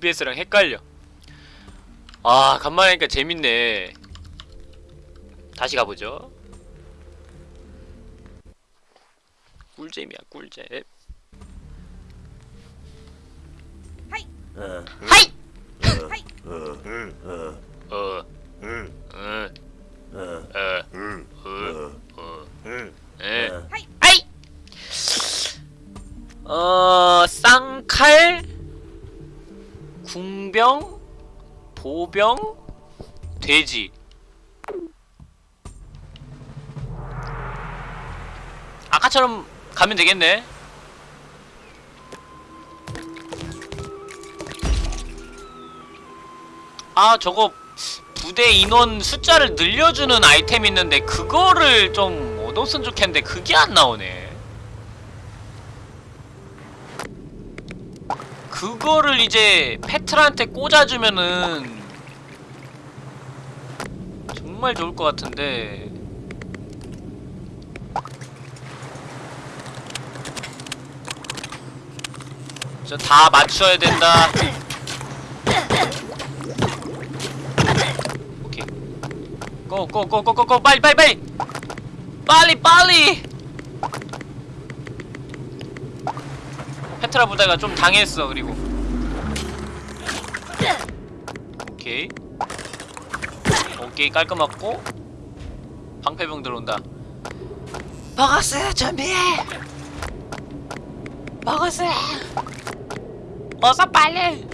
OBS랑 헷갈려 아 간만에 하니까 재밌네 다시 가보죠 꿀잼이야 꿀잼 어, 하이! 어, 어, 어, 응, 어, 어, 어, 응, 어, 어, 어, 응, 에. 어. 아이! 어, 쌍칼, 궁병, 보병, 돼지. 아까처럼 가면 되겠네. 아, 저거 부대 인원 숫자를 늘려주는 아이템 있는데 그거를 좀 얻었으면 좋겠는데 그게 안 나오네. 그거를 이제 페트라한테 꽂아주면은 정말 좋을 것 같은데. 저다 맞춰야 된다. 오케이. 고고고고고고 빨리 빨리 빨리! 빨리 빨리 페트라 부대가 좀 당했어 그리고. 오케이. 오케이 깔끔하고. 방패병 들어온다. 버거스 준비해 버거스 어서 빨리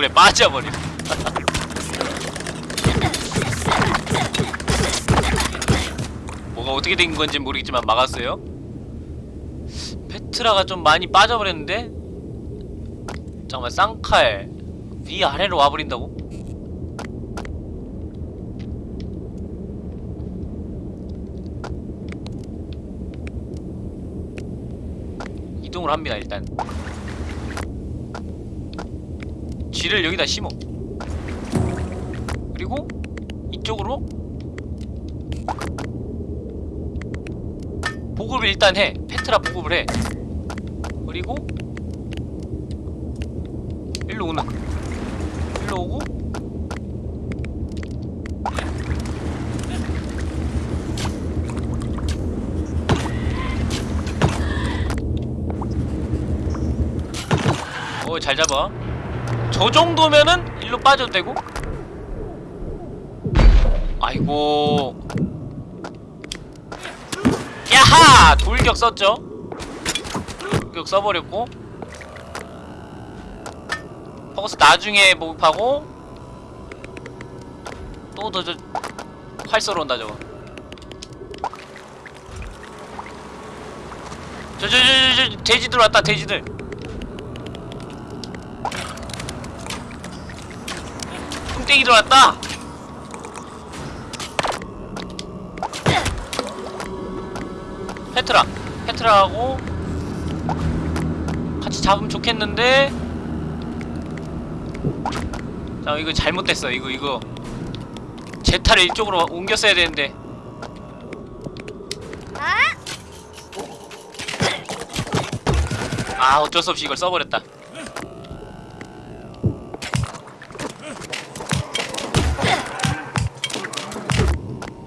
물에 빠져버려 뭐가 어떻게 된 건지 모르겠지만 막았어요. 페트라가 좀 많이 빠져버렸는데? 잠깐만 쌍칼 위아래로 와버린다고? 이동을 합니다 일단 쥐를 여기다 심어. 그리고 이쪽으로 보급을 일단 해. 페트라 보급을 해. 그리고 일로 오는 일로 오고. 어잘 잡아 저 정도면은 일로 빠져도 되고. 아이고. 야하! 돌격 썼죠? 돌격 써버렸고. 포커스 나중에 목입하고. 또더저 활 쏘러 온다 저거. 저저저저 돼지들 왔다 돼지들 뚱땡이 들어왔다. 페트라 페트라하고 같이 잡으면 좋겠는데. 자 이거 잘못됐어 이거 이거. 제타를 이쪽으로 옮겼어야 되는데. 아 어쩔 수 없이 이걸 써버렸다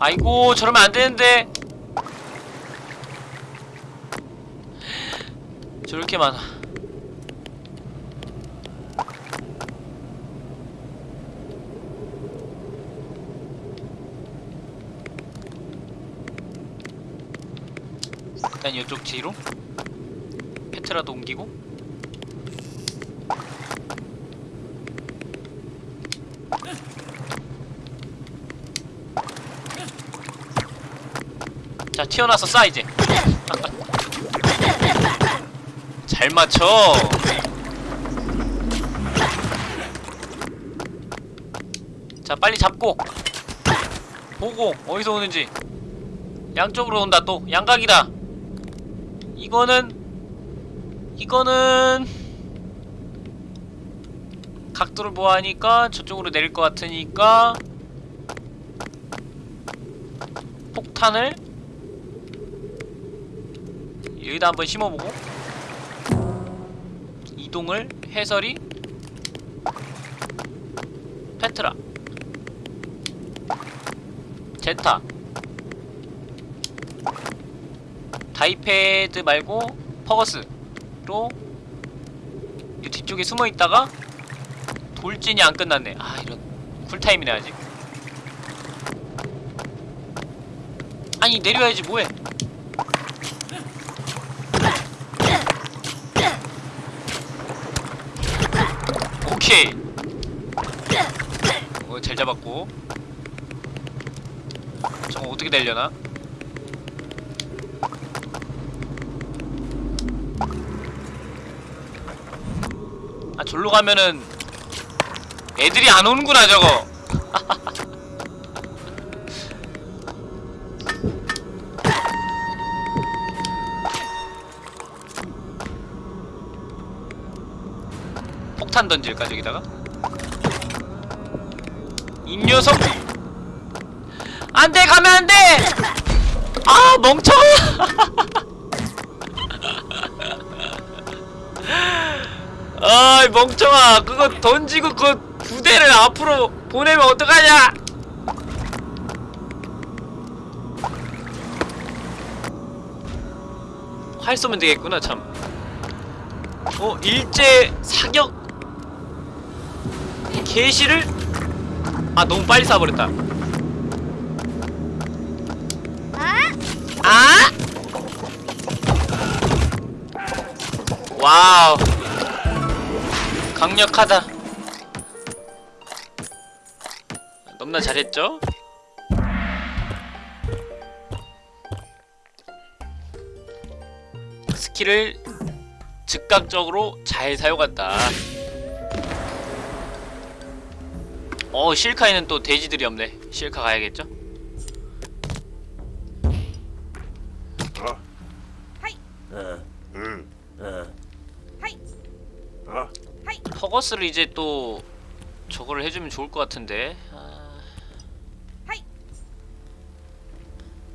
아이고 저러면 안 되는데. 저렇게 많아. 일단 이쪽 뒤로. 페트라도 옮기고 자 튀어나와서 쏴 이제. 잘 맞춰. 자 빨리 잡고. 보고 어디서 오는지. 양쪽으로 온다 또. 양각이다. 이거는 이거는 각도를 보아하니까 저쪽으로 내릴 것 같으니까 폭탄을 여기다 한번 심어보고 이동을 해설이 페트라 제타 다이패드 말고 퍼거스로 이 뒤쪽에 숨어 있다가 돌진이 안 끝났네. 아 이런 쿨타임이네 아직. 아니 내려야지 뭐해? 오케이. 잡았고. 저거 어떻게 되려나? 아 절로 가면은 애들이 안 오는구나 저거 폭탄 던질까 저기다가 이 녀석. 안돼 가면 안돼! 아 멍청아! 아이 멍청아. 그거 던지고 그 부대를 앞으로 보내면 어떡하냐? 활 쏘면 되겠구나 참. 어? 일제 사격? 개시를 아 너무 빨리 쏴버렸다 아? 와우 강력하다. 너무나 잘했죠? 스킬을 즉각적으로 잘 사용한다. 어, 실카에는 또 돼지들이 없네. 실카 가야겠죠? 어, 응, 어, 어, 퍼거스를 이제 또 저거를 해주면 좋을 것 같은데. 아...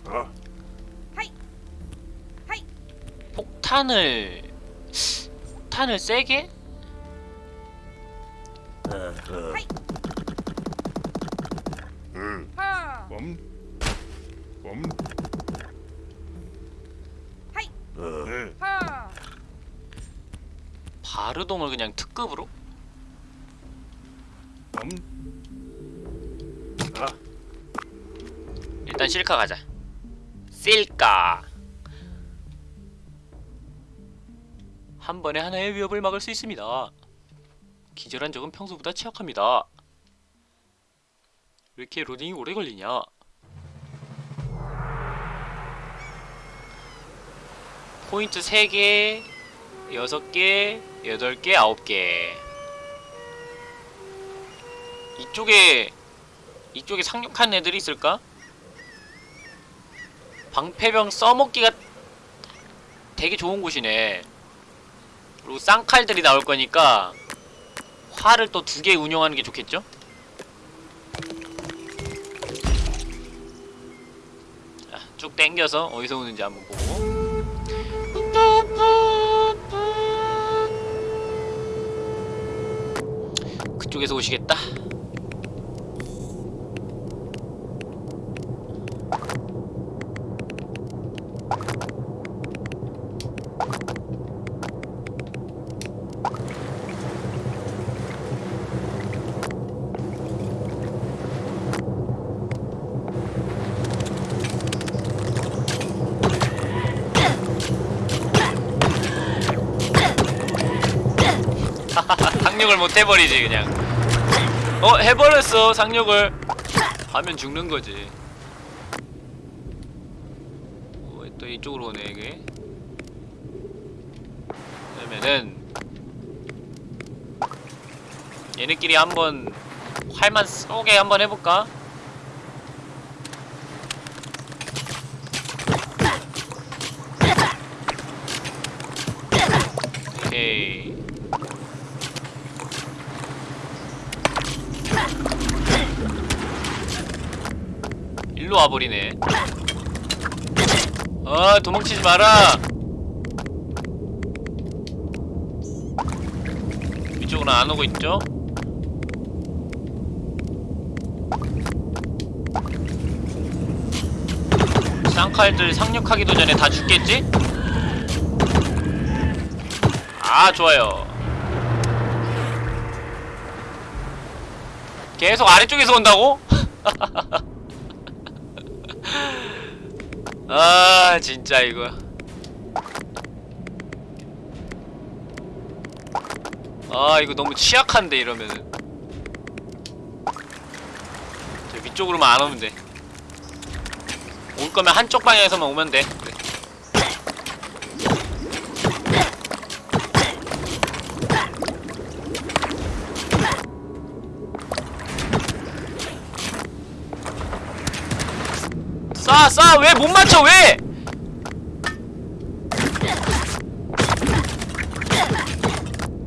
어, 폭탄을 폭탄을 세게? 응, 멈, 멈, 어, 응, 바르동을 그냥 특급으로? 멈, 아, 일단 실카 가자. 실카. 한 번에 하나의 위협을 막을 수 있습니다. 기절한 적은 평소보다 취약합니다. 왜 이렇게 로딩이 오래 걸리냐? 포인트 3개, 6개, 8개, 9개. 이쪽에 이쪽에 상륙한 애들이 있을까? 방패병 써먹기가 되게 좋은 곳이네. 그리고 쌍칼들이 나올 거니까 활을 또 두 개 운영하는 게 좋겠죠? 쭉 당겨서 어디서 오는지 한번 보고. 그쪽에서 오시겠다. 상륙을 못 해버리지 그냥. 어 해버렸어 상륙을. 하면 죽는 거지. 어, 또 이쪽으로 오네 이게. 그러면은 얘네끼리 한번 활만 쏘게 한번 해볼까? 오케이. 일로 와 버리네. 아 도망치지 마라 이쪽으로 안 오고 있죠? 쌍칼들 상륙하기도 전에 다 죽겠지? 아 좋아요 계속 아래쪽에서 온다고? 아 진짜 이거. 아 이거 너무 취약한데 이러면은. 저 위쪽으로만 안 오면 돼올 거면 한쪽 방향에서만 오면 돼 쏴! 쏴! 왜 못 맞춰 왜!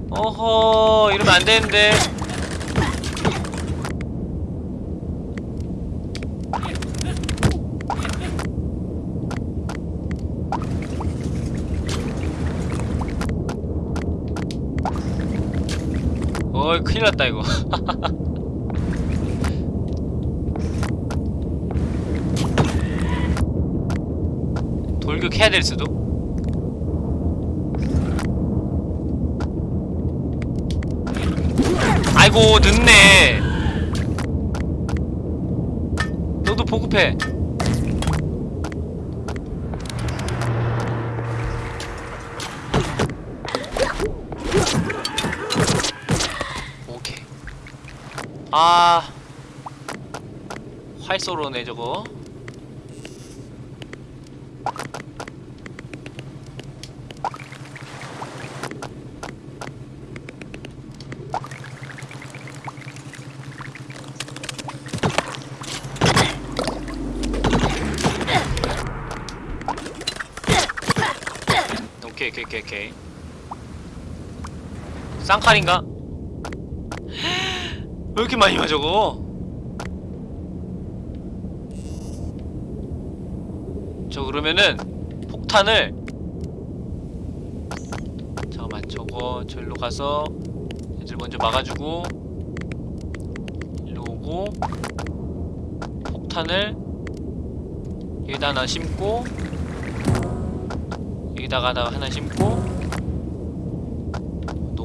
어허 이러면 안 되는데 어이 큰일 났다 이거 돌격 해야 될 수도? 아이고 늦네. 너도 보급해. 오케이. 아 활쏘로네 저거 오케이 쌍칼인가? 왜 이렇게 많이 맞아 저거? 저 그러면은 폭탄을 잠깐만 저거 절로 가서 애들 먼저 막아주고 일로 오고 폭탄을 여기다 하나 심고 여기다가 하나 심고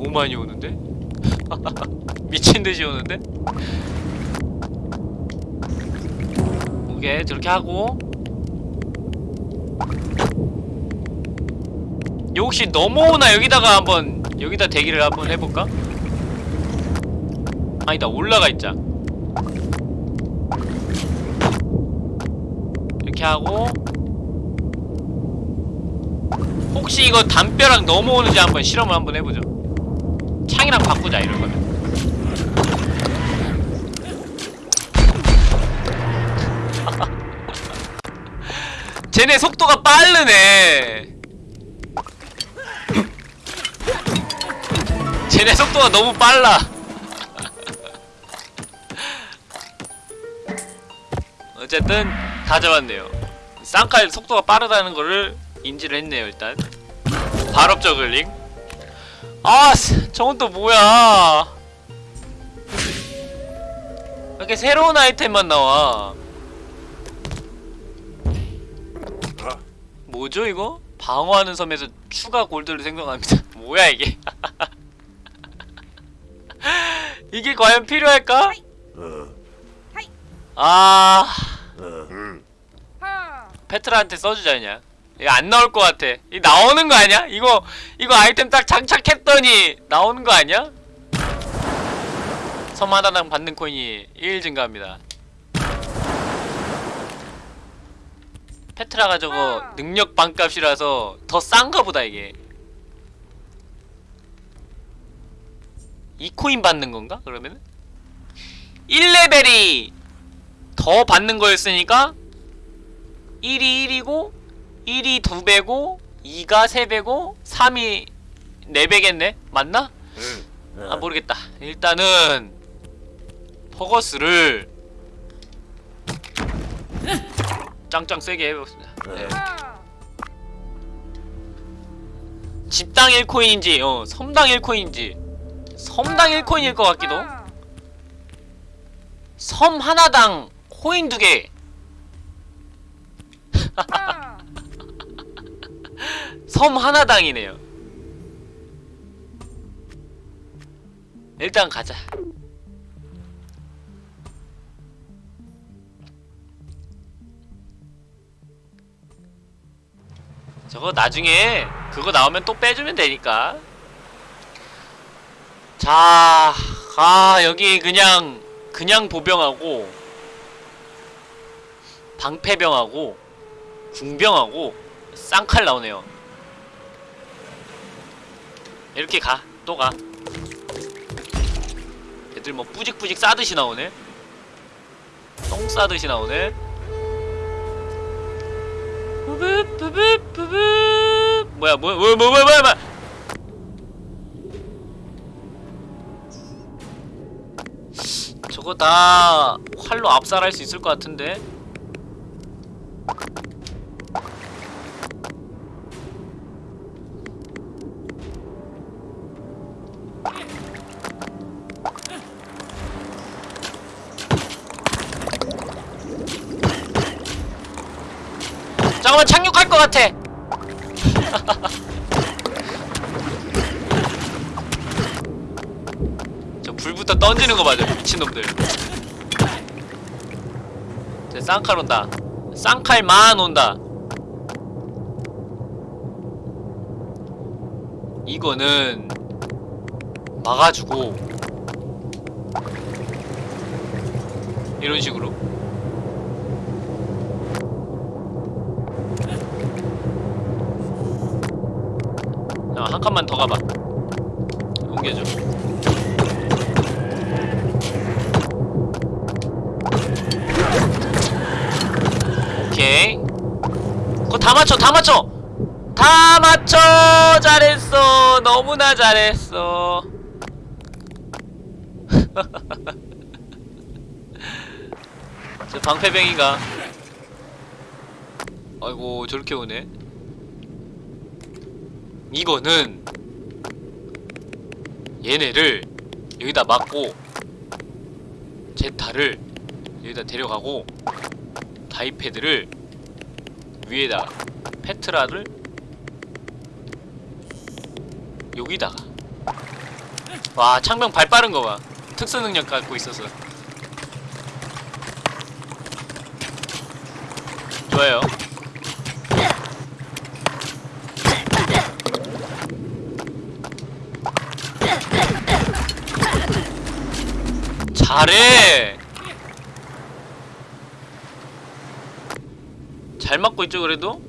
너무 많이 오는데? 미친듯이 오는데? 오케이 저렇게 하고 요 혹시 넘어오나 여기다가 한번 여기다 대기를 한번 해볼까? 아니다 올라가 있자 이렇게 하고 혹시 이거 담벼락 넘어오는지 한번 실험을 한번 해보죠 창이랑 바꾸자 이럴 거면. 쟤네 속도가 빠르네. 쟤네 속도가 너무 빨라. 어쨌든 다 잡았네요. 쌍칼 속도가 빠르다는 거를 인지를 했네요 일단. 발업 저글링 아 스- 저건 또 뭐야? 왜 이렇게 새로운 아이템만 나와. 아, 뭐죠 이거? 방어하는 섬에서 추가 골드를 생성합니다. 뭐야 이게? 이게 과연 필요할까? 어, 아. 어, 음, 페트라한테 써주자 그냥 이거 안 나올 것 같아 이 나오는 거 아니야? 이거 이거 아이템 딱 장착했더니 나오는 거 아니야? 섬 하나당 받는 코인이 1 증가합니다 페트라가 저거 능력 반값이라서 더 싼가 보다 이게 2코인 받는 건가? 그러면은? 1레벨이 더 받는 거였으니까 1이 1이고 1이 2배고 2가 3배고 3이 4배겠네? 맞나? 음, 아 모르겠다. 일단은 퍼거스를 짱짱 세게 해봅시다. 네. 집당 1코인인지 어 섬당 1코인인지. 섬당 1코인일 것 같기도. 섬 하나당 코인 두개 섬 하나당이네요. 일단 가자. 저거 나중에 그거 나오면 또 빼주면 되니까. 자, 아 여기 그냥 그냥 보병하고 방패병하고 궁병하고 쌍칼 나오네요 이렇게 가, 또 가. 애들 뭐 뿌직뿌직 싸듯이 나오네. 똥 싸듯이 나오네. 부붑 부붑 부붑 뭐야 뭐야 뭐야 뭐야 뭐야 뭐야 저거 다 활로 압살할 수 있을 것 같은데 것 같아. 저 불부터 던지는 거 맞아 미친놈들. 저 쌍칼 온다. 쌍칼만 온다. 이거는 막아주고 이런 식으로 자, 한 칸만 더 가봐. 옮겨줘. 오케이. 그거 다 맞춰, 다 맞춰! 다 맞춰! 잘했어! 너무나 잘했어. 저 방패병이가. 아이고, 저렇게 오네. 이거는 얘네를 여기다 막고 제타를 여기다 데려가고 다이패드를 위에다 페트라를 여기다가 와 창병 발 빠른 거 봐. 특수 능력 갖고 있어서. 좋아요 잘해. 잘 맞고 있죠 그래도?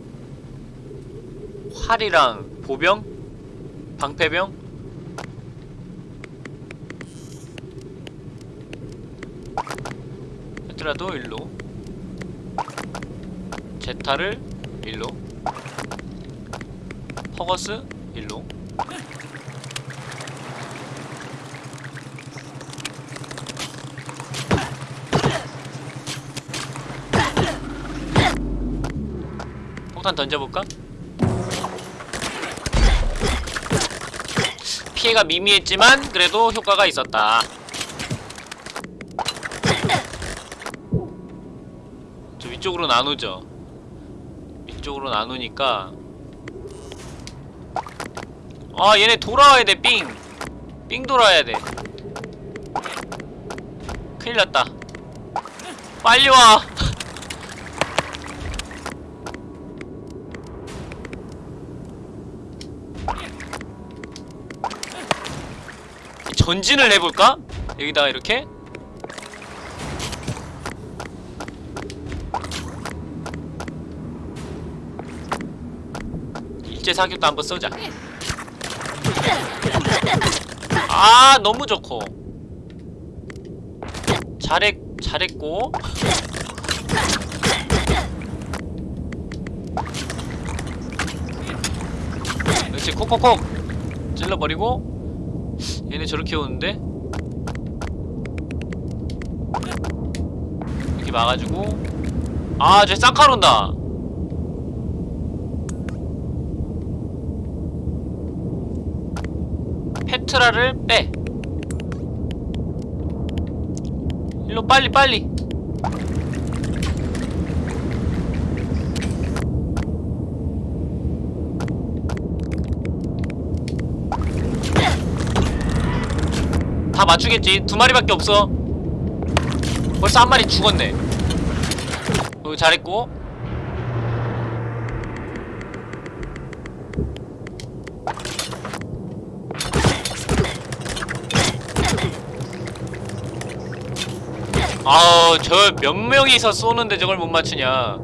활이랑 보병? 방패병? 헤트라도 일로. 제타를 일로. 퍼거스 일로 폭탄 던져볼까? 피해가 미미했지만 그래도 효과가 있었다. 저 위쪽으로 나누죠. 위쪽으로 나누니까. 아 얘네 돌아와야 돼 삥! 삥 돌아야 돼. 큰일 났다. 빨리 와 전진을 해볼까? 여기다가 이렇게? 일제 사격도 한번 쏘자. 아 너무 좋고. 잘했 잘했고. 그렇지 콕콕콕. 찔러버리고 얘네 저렇게 오는데? 이렇게 막아주고. 아쟤 쌍칼 온다. 울트라를 빼. 일로 빨리 빨리 다 맞추겠지. 두 마리밖에 없어. 벌써 한 마리 죽었네. 여기 잘했고. 아우 저 몇 명이서 쏘는데 저걸 못 맞추냐.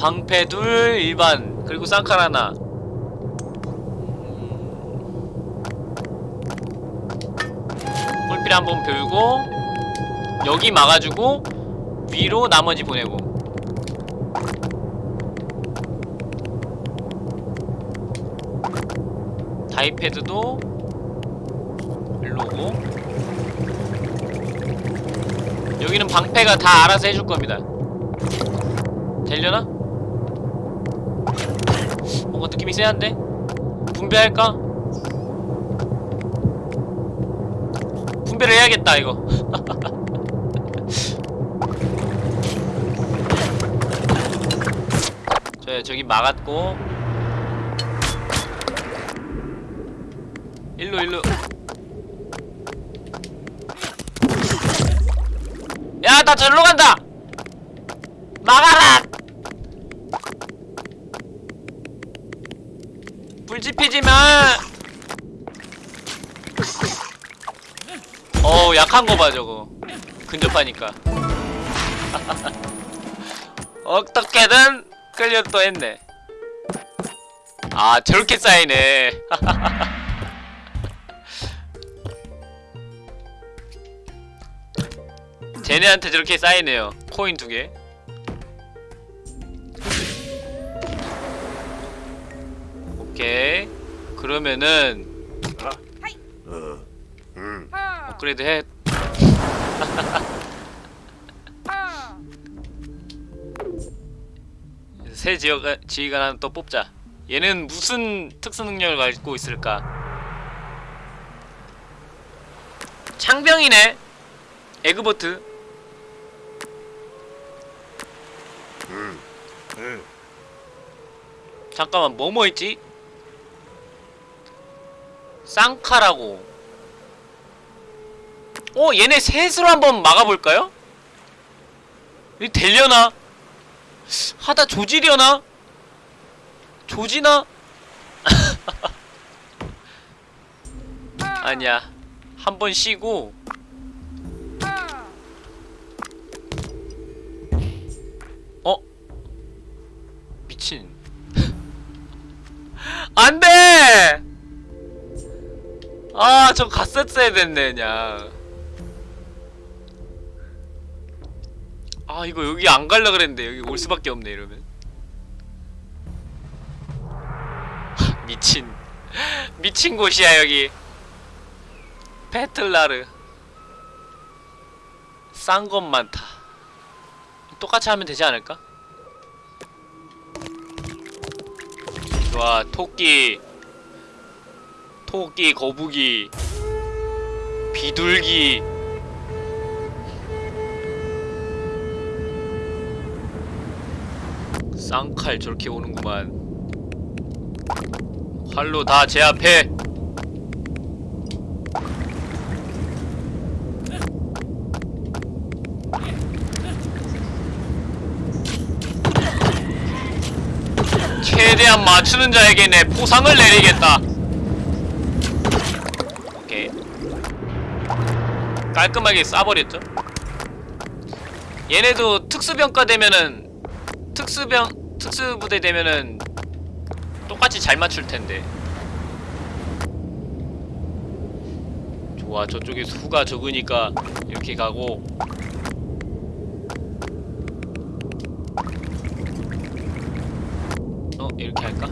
방패 둘 일반 그리고 쌍칼 하나 뿔필 한번 별고 여기 막아주고 위로 나머지 보내고 다이패드도 일로 오고 여기는 방패가 다 알아서 해줄 겁니다 되려나? 뭔가 느낌이 세한데? 분배할까? 분배를 해야겠다 이거. 저 저기 막았고. 일로 일로. 야나 절로 간다! 막아라! 불 지피지마 어우 약한 거 봐 저거. 근접하니까. 어떻게든 끌려 또 했네. 아 저렇게 쌓이네. 쟤네한테 저렇게 쌓이네요. 코인 두개. 오케이. 그러면은 어, 음, 업그레이드 해 새 지역 지휘관 하나 또 뽑자. 얘는 무슨 특수 능력을 가지고 있을까? 창병이네. 에그보트. 음, 음, 잠깐만 뭐뭐 있지? 쌍카라고. 어 얘네 셋으로 한번 막아볼까요? 이 되려나? 하다 조지려나? 조지나? 아니야 한 번 쉬고 어? 미친 안돼! 아, 저 갔었어야 됐네, 그냥. 아, 이거 여기 안 갈라 그랬는데, 여기 올 수밖에 없네, 이러면. 하, 미친. 미친 곳이야, 여기. 페틀라르. 싼것 많다. 똑같이 하면 되지 않을까? 좋아, 토끼. 토끼, 거북이, 비둘기. 쌍칼 저렇게 오는구만. 활로 다 제압해. 최대한 맞추는 자에게 내 포상을 내리겠다. 오케이. 깔끔하게 쏴버렸죠. 얘네도 특수병과 되면은 특수병 특수부대 되면은 똑같이 잘 맞출 텐데. 좋아 저쪽에 수가 적으니까 이렇게 가고 어 이렇게 할까?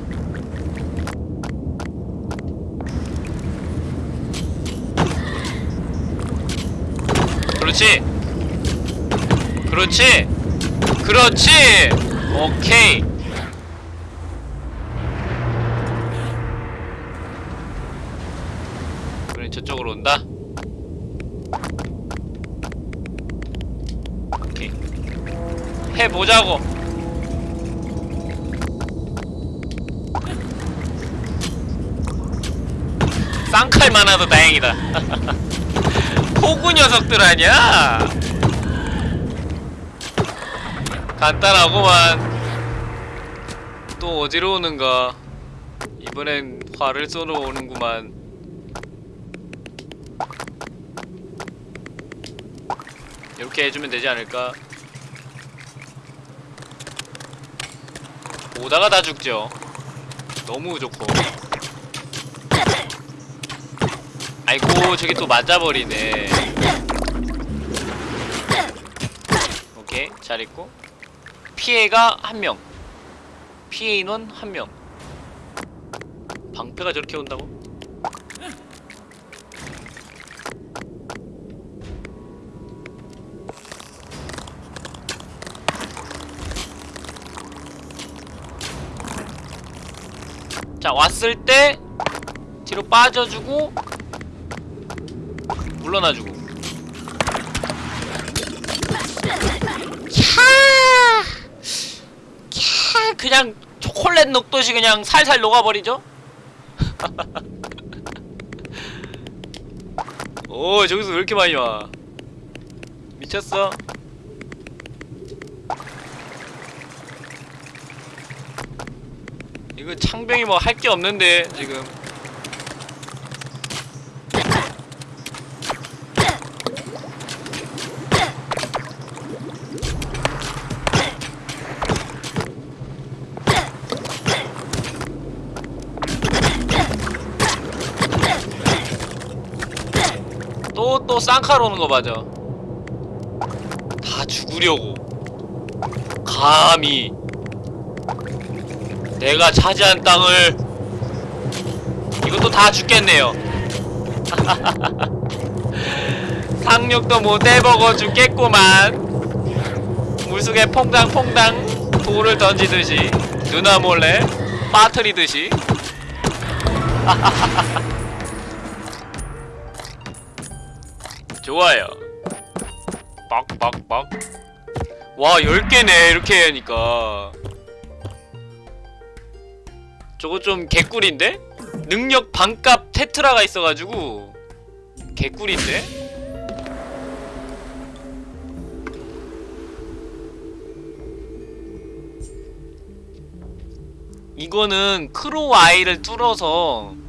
그렇지 그렇지 그렇지 오케이. 저쪽으로 온다. 오케이. 해보자고. 쌍칼 많아도 다행이다. 포구 녀석들 아니야? 간단하구만 또 어디로 오는가. 이번엔 화를 쏘러 오는구만. 이렇게 해주면 되지 않을까? 오다가 다 죽죠. 너무 좋고. 아이고 저기 또 맞아버리네. 오케이 잘했고 피해가 한명. 피해 인원 한명. 방패가 저렇게 온다고? 자 왔을 때 뒤로 빠져주고 물러나주고 그냥 초콜릿 녹듯이 그냥 살살 녹아버리죠? 오 저기서 왜 이렇게 많이 와 미쳤어? 이거 창병이 뭐 할 게 없는데 지금 쌍칼 오는 거 맞아. 다 죽으려고. 감히. 내가 차지한 땅을 이것도 다 죽겠네요. 상륙도 못 해먹어 죽겠구만. 물속에 퐁당퐁당 돌을 던지듯이. 누나 몰래 빠트리듯이 좋아요 빡빡빡 와 10개네 이렇게 하니까 저거 좀 개꿀인데? 능력 반값 페트라가 있어가지고 개꿀인데? 이거는 크로우 아이를 뚫어서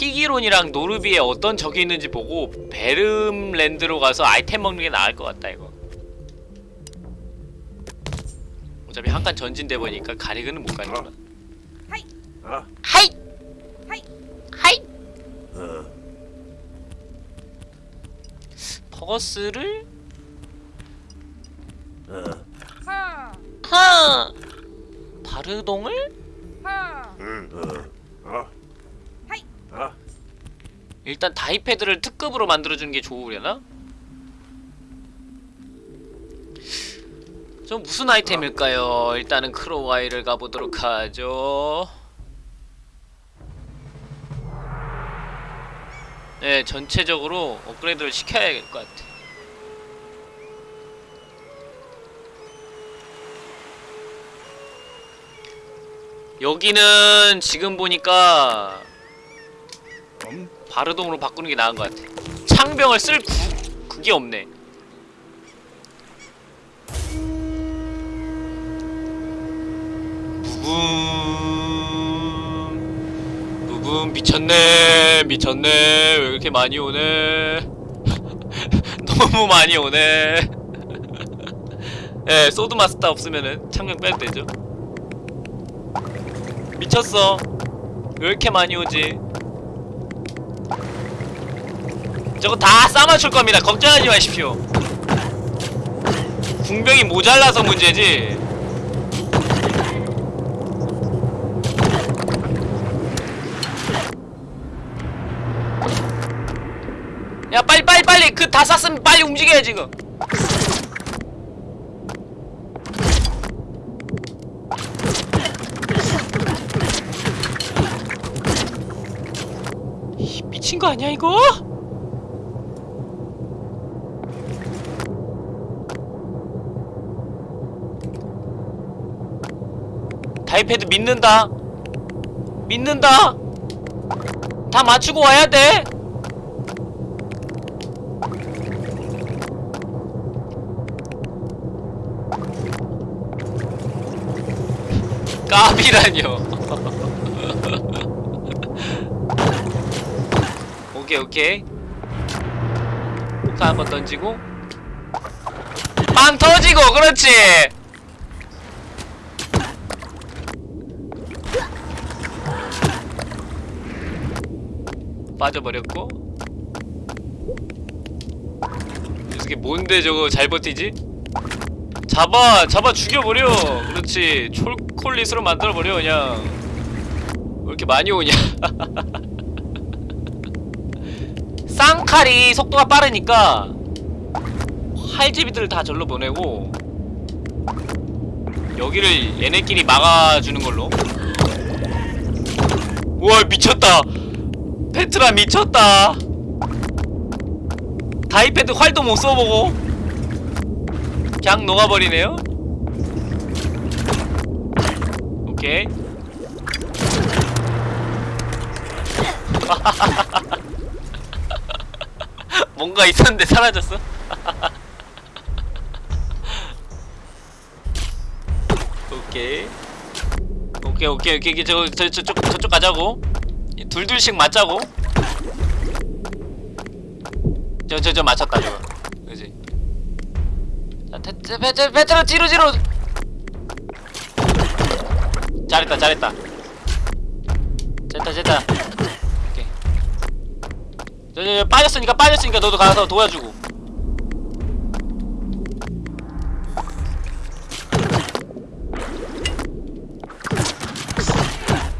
피기론이랑 노르비에 어떤 적이 있는지 보고 베름랜드로 가서 아이템 먹는 게 나을 것 같다 이거. 어차피 한 칸 전진돼 보니까 가리그는 못 가니까. 아, hi! hi! 어, 퍼거스를? 어, 하. 바르동을? 응, 어, 어, 아, 일단 다이패드를 특급으로 만들어주는 게 좋으려나? 좀 무슨 아이템일까요? 일단은 크로와이를 가보도록 하죠. 네, 전체적으로 업그레이드를 시켜야 될 것 같아. 여기는 지금 보니까 엄 바르동으로 바꾸는 게 나은 것 같아. 창병을 쓸 구, 그게 없네. 부분 부분 미쳤네 미쳤네. 왜 이렇게 많이 오네? 너무 많이 오네. 예 소드 마스터 없으면은 창병 빼도 되죠. 미쳤어. 왜 이렇게 많이 오지 저거 다 싸맞출 겁니다. 걱정하지 마십시오. 궁병이 모자라서 문제지. 야 빨리 빨리 빨리 그다 쌌으면 빨리 움직여야 지금. 이 미친 거 아니야 이거? 다이패드 믿는다. 믿는다. 다 맞추고 와야 돼. 까비라뇨. 오케이 오케이. 폭탄 한번 던지고. 빵 터지고 그렇지 빠져버렸고. 이게 뭔데 저거 잘 버티지? 잡아 잡아 죽여버려. 그렇지. 촐콜릿으로 만들어버려 그냥. 왜 이렇게 많이 오냐. 쌍칼이 속도가 빠르니까 활제비들을 다 절로 보내고 여기를 얘네끼리 막아주는 걸로. 우와 미쳤다 페트라 미쳤다. 다이패드 활도 못 써보고 그냥 녹아버리네요. 오케이. 뭔가 있었는데 사라졌어. 오케이. 오케이 오케이 오케이. 저, 저, 저쪽 저쪽 가자고. 이 둘둘씩 맞자고? 저 저 저 맞췄다 저거 그지? 자 테, 테, 페트 페트로 뒤로 뒤로! 잘했다 잘했다. 됐다 됐다. 오케이. 저, 저, 저 빠졌으니까 빠졌으니까 너도 가서 도와주고.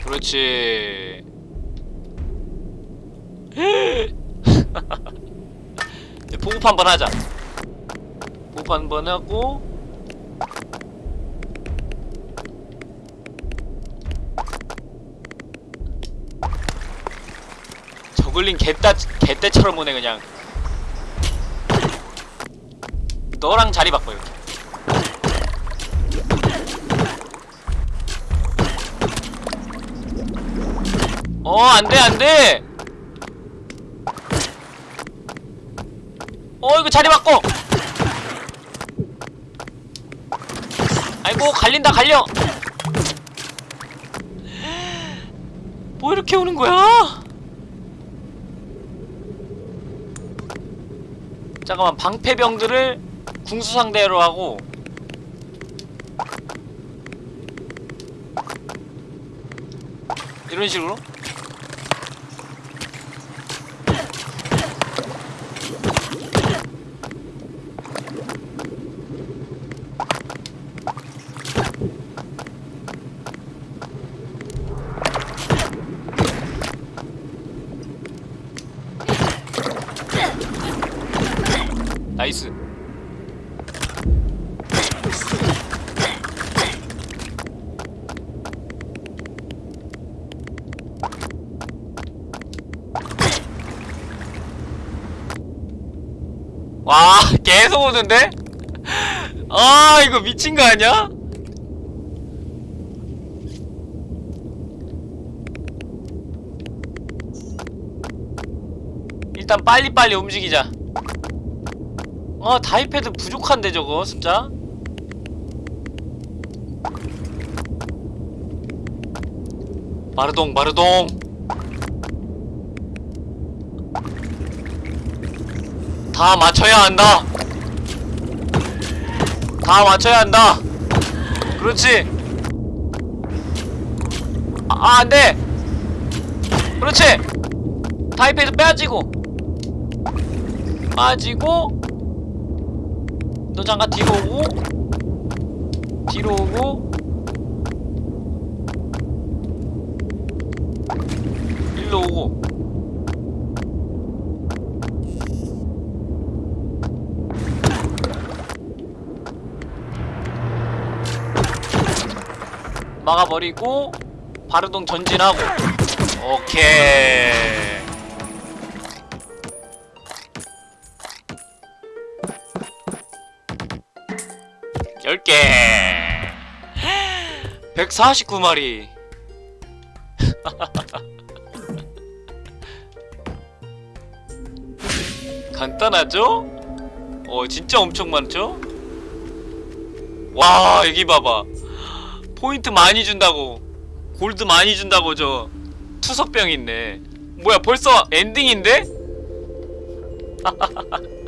그렇지 보급 한번 하자. 보급 한번 하고. 저글링 개따 개떼처럼 오네 그냥. 너랑 자리 바꿔 이렇게. 어 안돼 안돼 어 이거 자리 바꿔. 아이고 갈린다 갈려. 뭐 이렇게 오는 거야? 잠깐만 방패병들을 궁수 상대로 하고. 이런 식으로 나이스 와 계속 오는데? 아 이거 미친 거 아니야? 일단 빨리빨리 움직이자 어 다이패드 부족한데 저거 숫자 마르동 마르동 다 맞춰야 한다 다 맞춰야 한다. 그렇지. 아, 아 안돼. 그렇지. 다이패드 빼앗지고. 빠지고. 너 잠깐 뒤로 오고. 뒤로 오고. 일로 오고 막아버리고 바르동 전진하고. 오케이. 10개. 149마리. 간단하죠? 어 진짜 엄청 많죠? 와 여기 봐봐. 포인트 많이 준다고 골드 많이 준다고 저 투석병 있네 뭐야 벌써 엔딩인데?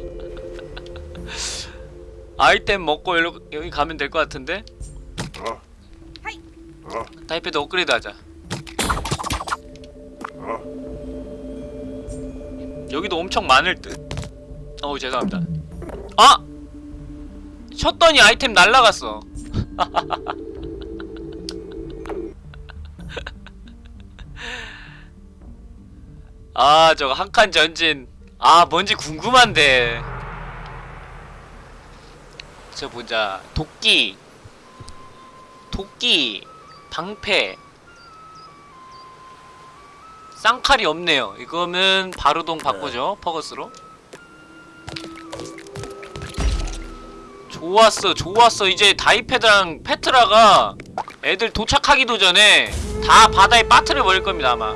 아이템 먹고 여기, 여기 가면 될 것 같은데? 타이패드 업그레이드 하자 어. 여기도 엄청 많을 듯 어우 죄송합니다 아! 쳤더니 아이템 날라갔어 아 저거 한 칸 전진. 아 뭔지 궁금한데. 저 보자. 도끼. 도끼. 방패. 쌍칼이 없네요. 이거면 바로동 바꾸죠 퍼거스로. 좋았어 좋았어. 이제 다이패드랑 페트라가 애들 도착하기도 전에 다 바다에 빠뜨려 버릴 겁니다 아마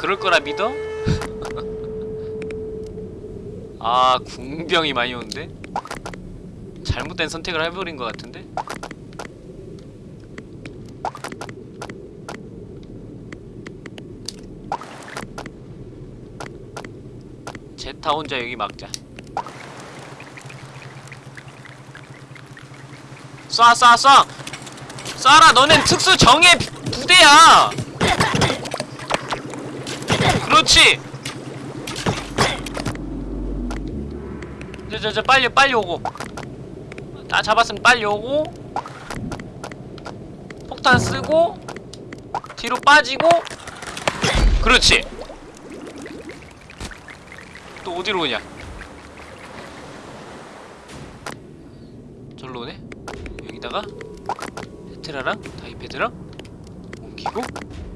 그럴 거라 믿어? 아 궁병이 많이 오는데? 잘못된 선택을 해버린 것 같은데? 제타 혼자 여기 막자 쏴 쏴 쏴! 쏴라 너넨 특수 정예 부대야! 그렇지! 저저저 빨리 빨리 오고. 다 잡았으면 빨리 오고. 폭탄 쓰고 뒤로 빠지고. 그렇지. 또 어디로 오냐? 절로 오네? 여기다가 테트라랑 다이패드랑 옮기고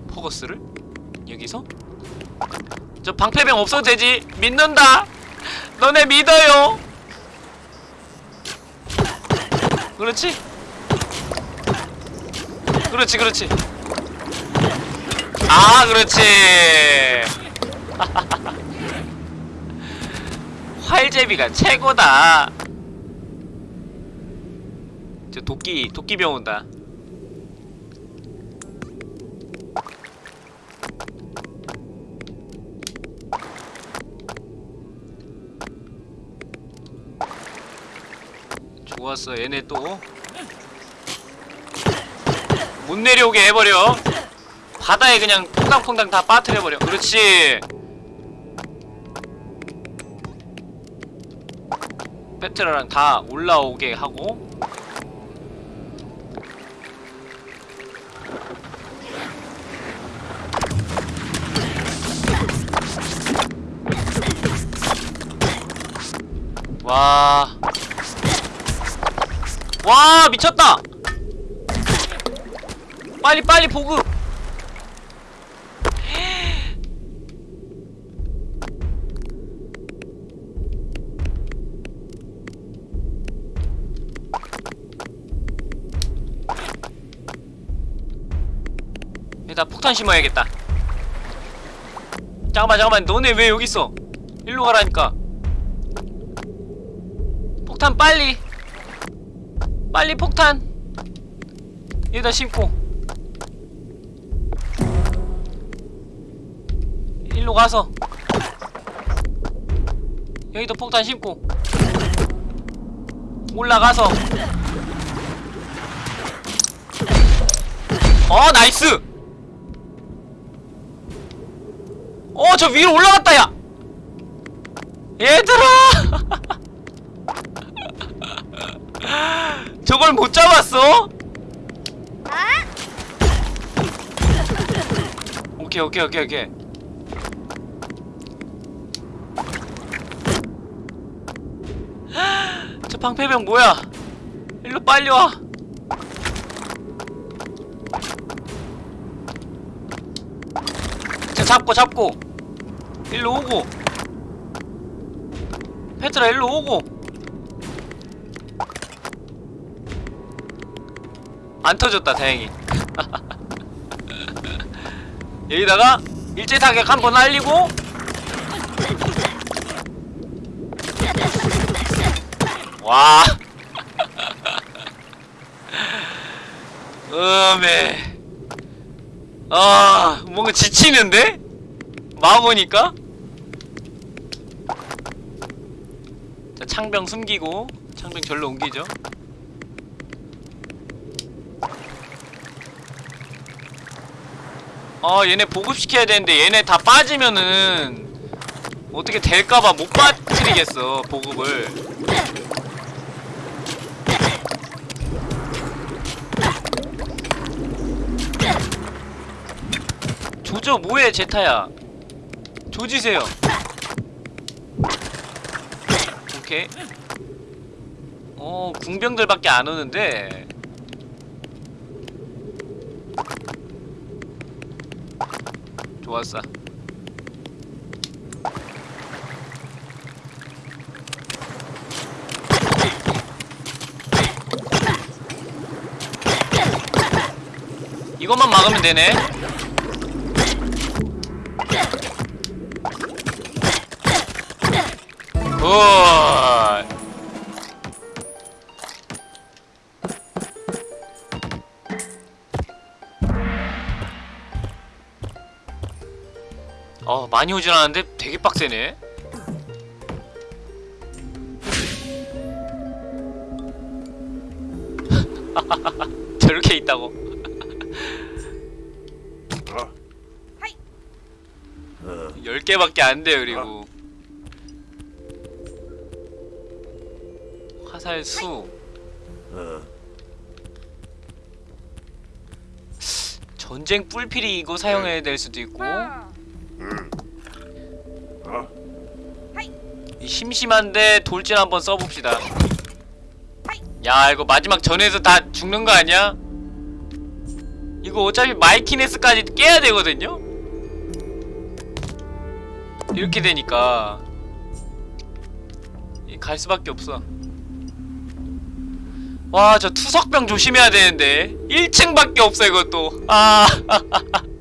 포거스를 여기서 저 방패병 없어도 되지. 믿는다. 너네 믿어요. 그렇지? 그렇지 그렇지. 아 그렇지. 활제비가 최고다. 저 도끼 도끼병 온다 좋았어. 얘네 또. 못 내려오게 해버려. 바다에 그냥 퐁당퐁당 다 빠뜨려버려. 그렇지. 페트라랑 다 올라오게 하고. 와. 와, 미쳤다! 빨리, 빨리 보급! 여기다 폭탄 심어야겠다. 잠깐만, 잠깐만. 너네 왜 여기 있어? 일로 가라니까. 폭탄 빨리 빨리 폭탄. 여기다 심고. 일로 가서. 여기도 폭탄 심고. 올라가서. 어 nice! 어저 위로 올라갔다 야! 얘들아 저걸 못 잡았어? 오케이 오케이 오케이 오케이. 저 방패병 뭐야? 일로 빨리 와. 자, 잡고 잡고. 일로 오고. 페트라 일로 오고 안 터졌다 다행히. 여기다가 일제사격 한 번 날리고. 와. 음에. 아 뭔가 지치는데? 막으니까? 자 창병 숨기고 창병 절로 옮기죠 아 얘네 보급시켜야 되는데 얘네 다 빠지면은 어떻게 될까봐 못 빠뜨리겠어 보급을. 조져 뭐해 제타야? 조지세요. 오케이. 어 궁병들밖에 안 오는데 좋았어. 이것만 막으면 되네. 굿 많이 오진 않았는데 되게 빡세네. 저렇게 있다고. 어, 10개밖에 안 돼요 그리고. 화살 수. 어, 전쟁 뿔필이 이거 사용해야 될 수도 있고 심심한데 돌진 한번 써봅시다. 야 이거 마지막 전에서 다 죽는 거 아니야? 이거 어차피 마이키네스까지 깨야 되거든요? 이렇게 되니까 이갈 수밖에 없어. 와 저 투석병 조심해야 되는데. 1층밖에 없어 이것도. 아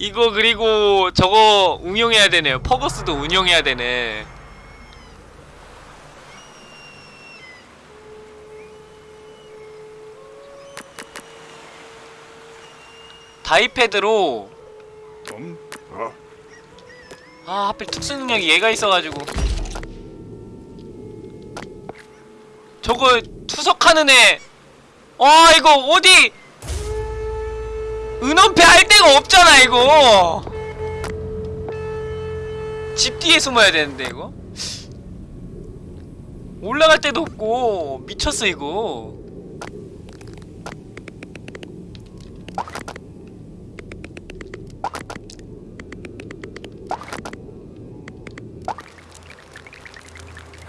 이거 그리고 저거 운용해야 되네요 퍼거스도 운용해야 되네. 다이패드로. 좀 어, 아 하필 특수 능력이 얘가 있어가지고. 저거 투석하는 애. 와 이거 어디 은원패 할 데가 없잖아 이거. 집 뒤에 숨어야 되는데 이거. 올라갈 데도 없고 미쳤어 이거.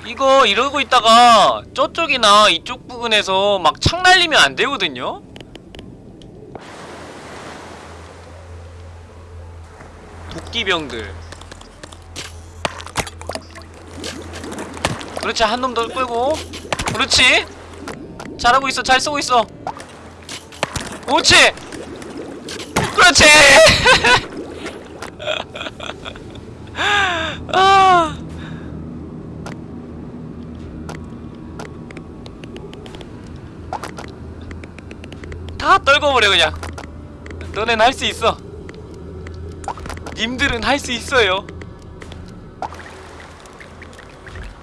이거 이러고 있다가 저쪽이나 이쪽 부근에서 막 창 날리면 안 되거든요? 도끼병들. 그렇지 한 놈 더 끌고. 그렇지. 잘하고 있어 잘 쏘고 있어. 그렇지. 그렇지. 아. 다 떨궈버려 그냥. 너넨 할 수 있어 님들은 할 수 있어요.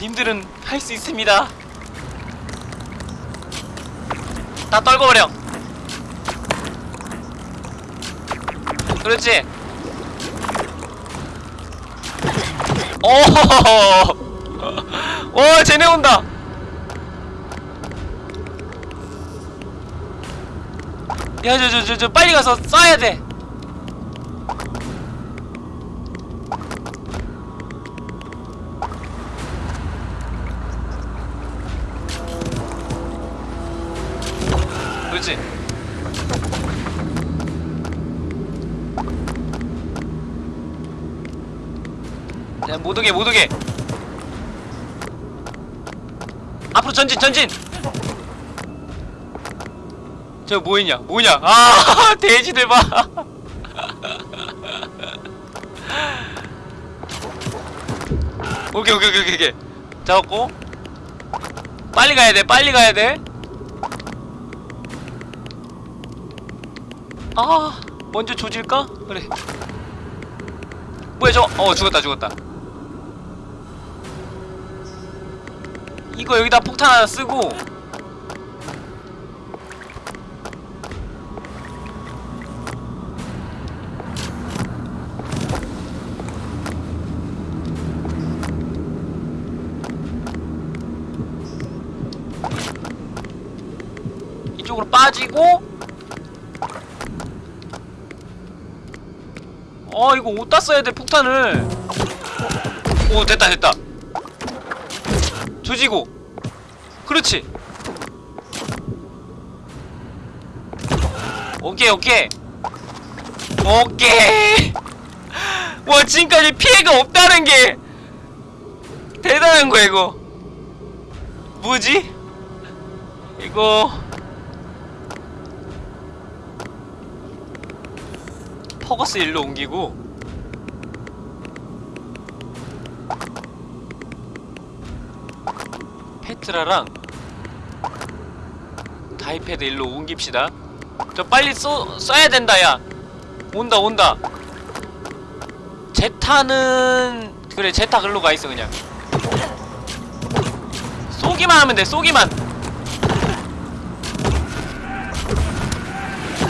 님들은 할 수 있습니다. 다 떨궈버려. 그렇지? 오호호호. 오 쟤네 온다. 야, 저, 저, 저, 저, 빨리 가서 쏴야 돼. 오게, 못 오게. 앞으로 전진 전진 저 뭐있냐 뭐냐 아 돼지들 봐 오케이 오케이 오케이 오케이 잡았고 빨리 가야 돼 빨리 가야 돼 아, 먼저 조질까? 그래. 뭐야, 저거? 어, 죽었다, 죽었다. 이거 여기다 폭탄 하나 쓰고. 이쪽으로 빠지고. 어 이거 어디다 써야 돼 폭탄을. 오 됐다 됐다 조지고. 그렇지. 오케이 오케이. 오케이. 와 지금까지 피해가 없다는 게 대단한 거야 이거. 뭐지? 이거. 퍼거스 일로 옮기고 페트라랑 다이패드 일로 옮깁시다. 저 빨리 쏘, 써야 된다 야. 온다 온다. 제타는 그래 제타 글로 가 있어 그냥. 쏘기만 하면 돼 쏘기만.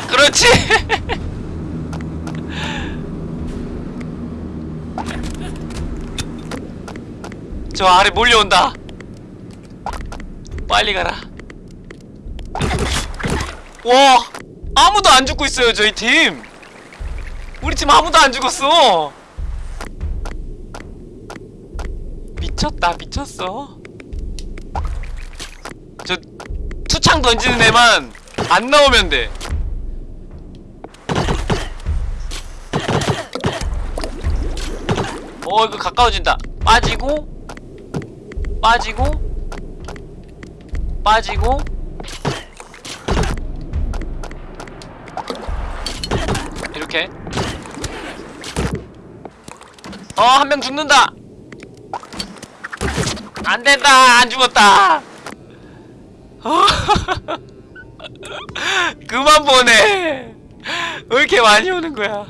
그렇지. 저 아래 몰려온다. 빨리 가라. 와, 아무도 안 죽고 있어요, 저희 팀. 우리 팀 아무도 안 죽었어. 미쳤다, 미쳤어. 저 투창 던지는 애만 안 나오면 돼. 어, 이거 가까워진다. 빠지고 빠지고 빠지고. 이렇게. 어 한 명 죽는다. 안된다. 안 죽었다. 어, 그만 보내. 왜 이렇게 많이 오는 거야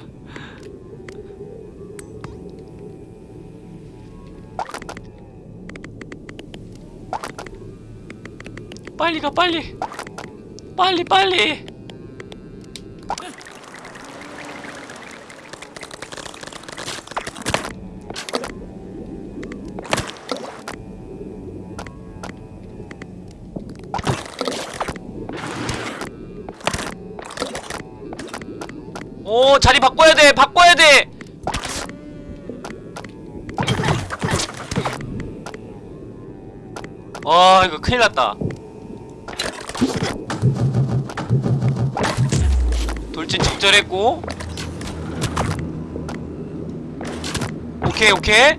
빨리 가 빨리. 빨리 빨리. 오 자리 바꿔야 돼 바꿔야 돼. 와 이거 큰일 났다 돌진 적절했고. 오케이 오케이.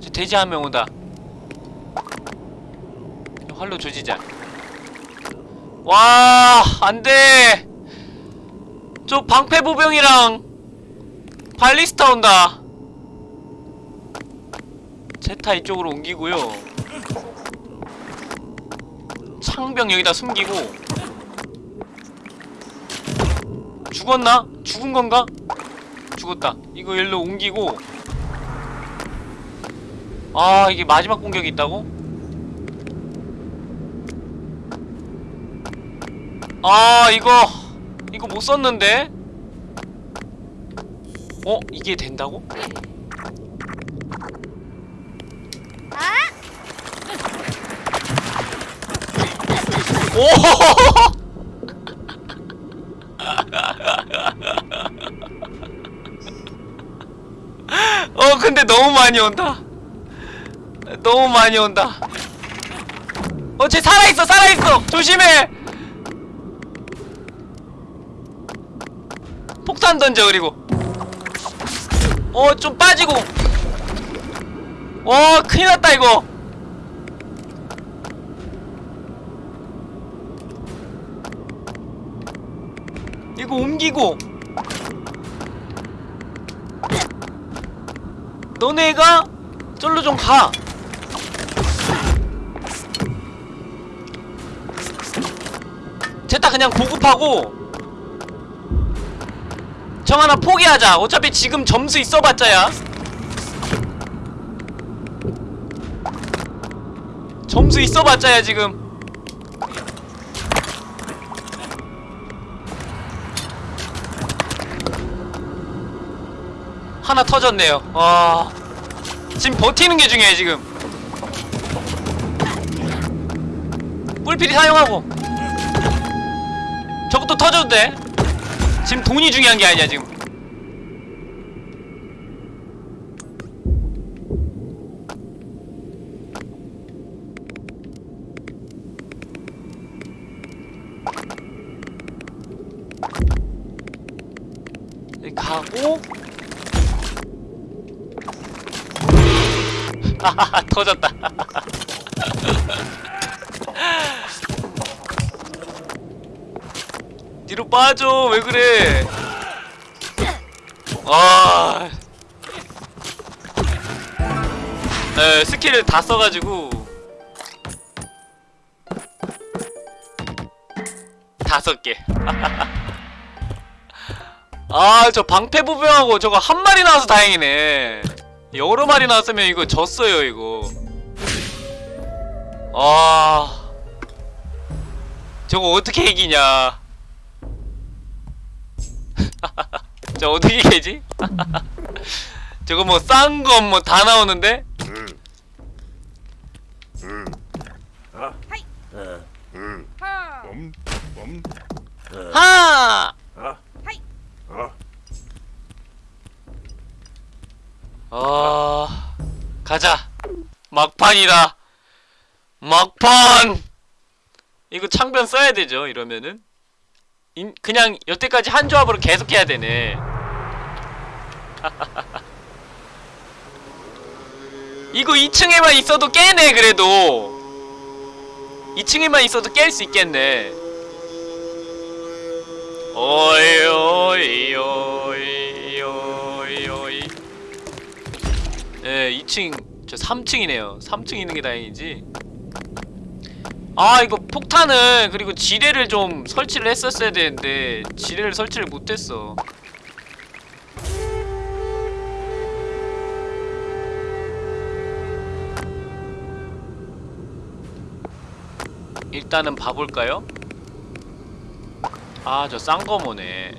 저 돼지 한 명 온다. 활로 조지자. 와 안돼. 저 방패보병이랑 발리스타 온다. 제타 이쪽으로 옮기고요 창병 여기다 숨기고 죽었나? 죽은 건가? 죽었다 이거 일로 옮기고 아 이게 마지막 공격이 있다고? 아 이거 이거 못 썼는데 어? 이게 된다고? 오! 어 근데 너무 많이 온다. 너무 많이 온다. 어쟤 살아있어 살아있어 조심해. 폭탄 던져 그리고. 어 좀 빠지고 어 큰일 났다 이거 이거 옮기고. 너네가 절로 좀 가. 됐다 그냥 보급하고. 정 하나 포기하자. 어차피 지금 점수 있어봤자야. 점수 있어봤자야 지금 하나 터졌네요. 와. 지금 버티는 게 중요해 지금. 뿔필이 사용하고. 저것도 터져도 돼. 지금 돈이 중요한 게 아니야 지금 여기 가고 하하하 터졌다 뒤로 빠져 왜 그래 아 네, 스킬을 다 써가지고 다섯 개. 아, 저 방패부병하고 저거 한 마리 나와서 다행이네. 여러 마리 나왔으면 이거 졌어요, 이거. 아. 저거 어떻게 이기냐. 저 어떻게 깨지? 저거 뭐 싼 거 뭐 다 나오는데? 하! 아. 어. 아, 가자. 막판이다. 막판! 이거 창변 써야 되죠, 이러면은. 인, 그냥 여태까지 한 조합으로 계속 해야 되네. 이거 2층에만 있어도 깨네, 그래도. 2층에만 있어도 깰 수 있겠네. 오이, 오이, 오이, 오이, 오이. 예, 2층, 저 3층이네요. 3층 있는 게 다행이지. 아, 이거 폭탄을 그리고 지뢰를 좀 설치를 했었어야 되는데 지뢰를 설치를 못했어. 일단은 봐볼까요? 아, 저 쌍거모네.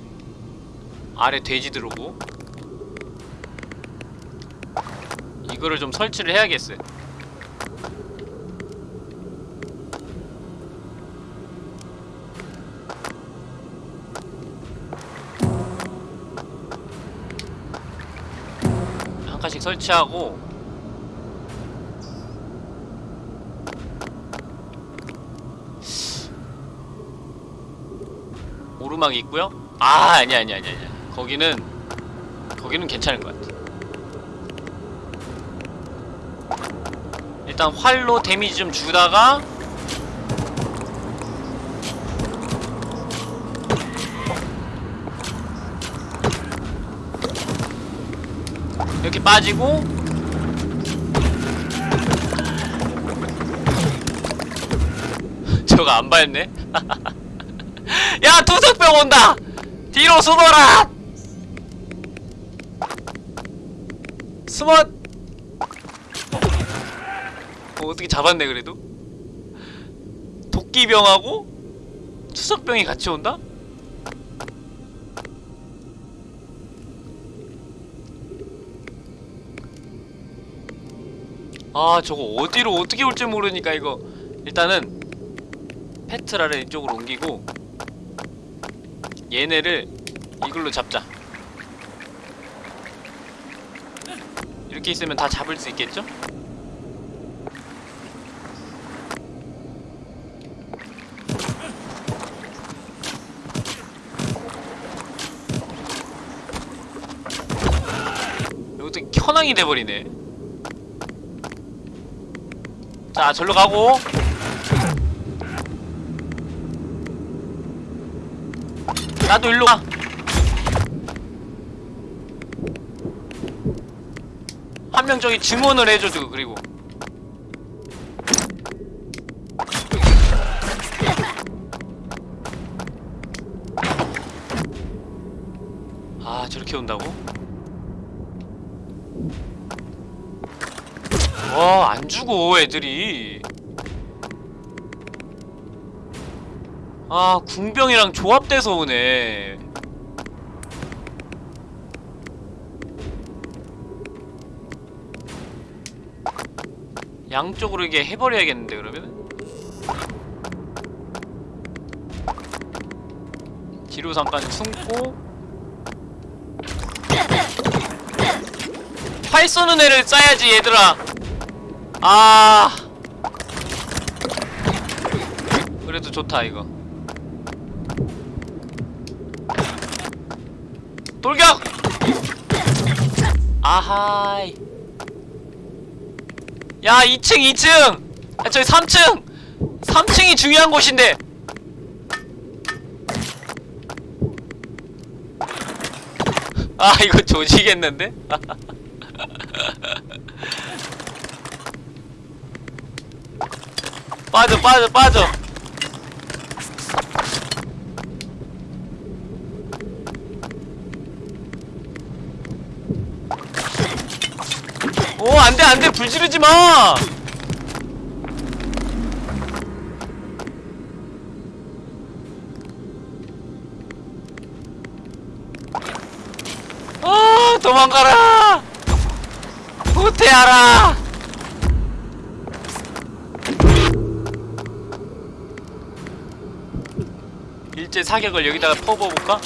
아래 돼지 들어오고. 이거를 좀 설치를 해야겠어요. 한 칸씩 설치하고 오르막 있고요. 아 아니 아니 아니 아니. 거기는 거기는 괜찮은 것 같아. 일단 활로 데미지 좀 주다가 이렇게 빠지고 저거 안 밟네? 야 투석병 온다! 뒤로 숨어라! 숨어! 어, 어떻게 잡았네 그래도 도끼병하고 투석병이 같이 온다? 아 저거 어디로 어떻게 올지 모르니까 이거. 일단은 페트라를 이쪽으로 옮기고 얘네를 이걸로 잡자. 이렇게 있으면 다 잡을 수 있겠죠? 어떻게 현황이 돼버리네 자 절로 가고. 나도 일로 가. 한 명 저기 증언을 해줘도 그리고. 아 저렇게 온다고? 와, 안 죽어, 애들이. 아, 궁병이랑 조합돼서 오네. 양쪽으로 이게 해버려야겠는데, 그러면은? 뒤로 잠깐 숨고 활 쏘는 애를 쏴야지 얘들아 아. 그래도 좋다 이거. 돌격! 아하이. 야 2층 2층! 아 저기 3층! 3층이 중요한 곳인데. 아 이거 조지겠는데? 빠져 빠져 빠져. 오 안돼 안돼. 불 지르지마. 아 도망가라. 후퇴하라 일제 사격을 여기다가 퍼부어볼까?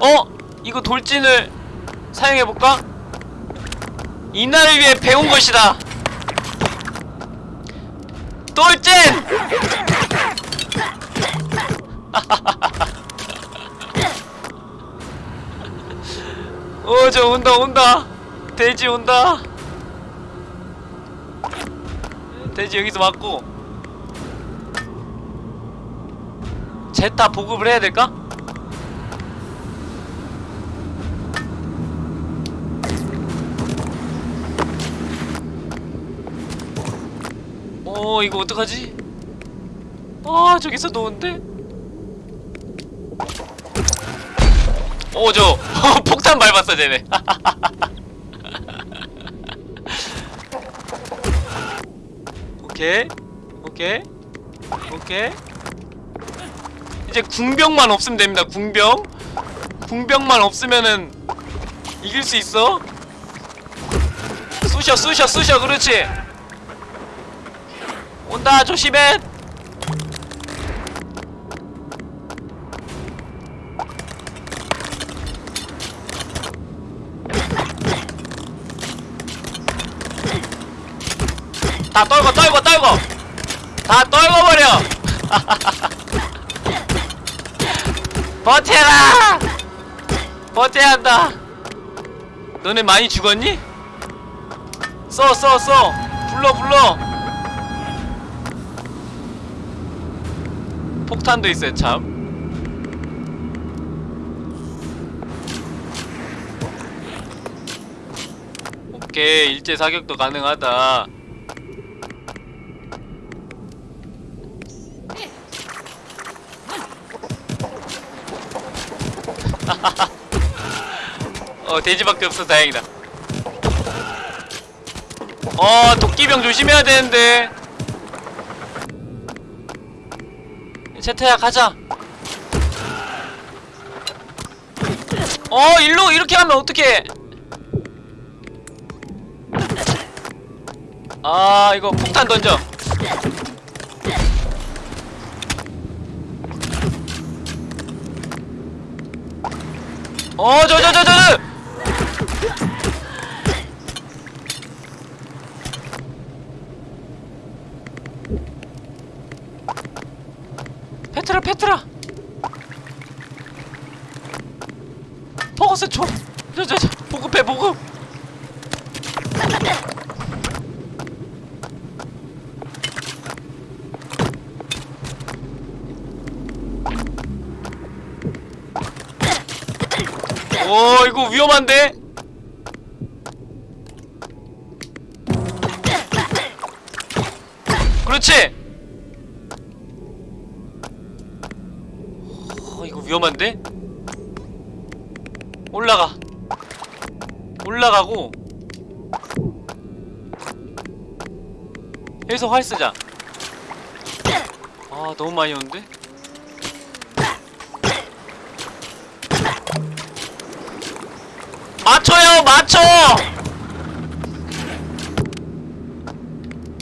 어? 이거 돌진을 사용해볼까? 이날을 위해 배운 것이다 돌진! 어, 저 온다, 온다. 돼지 온다. 돼지 여기서 맞고. 제타 보급을 해야 될까? 어, 이거 어떡하지? 아, 저기서 노는데? 오, 저 폭탄 밟았어, 쟤네. 오케이, 오케이, 오케이. 이제 궁병만 없으면 됩니다. 궁병. 궁병만 없으면은 이길 수 있어. 쑤셔, 쑤셔, 쑤셔. 그렇지. 온다, 조심해. 다 떨고 떨고 떨고 다 떨궈버려 버텨라! 버텨야 한다. 너네 많이 죽었니? 써 써 써. 불러 불러. 폭탄도 있어요 참. 오케이 일제 사격도 가능하다 어 돼지밖에 없어 다행이다. 어 도끼병 조심해야 되는데. 채태야 가자. 어 일로 이렇게 하면 어떡해? 아 이거 폭탄 던져 어, 저, 저, 저, 저, 저! 페트라, 페트라! 먹었어 저저 저 보급해 보급 오 이거 위험한데? 그렇지? 어, 이거 위험한데? 올라가. 올라가고. 여기서 활 쓰자. 아 너무 많이 오는데 맞춰!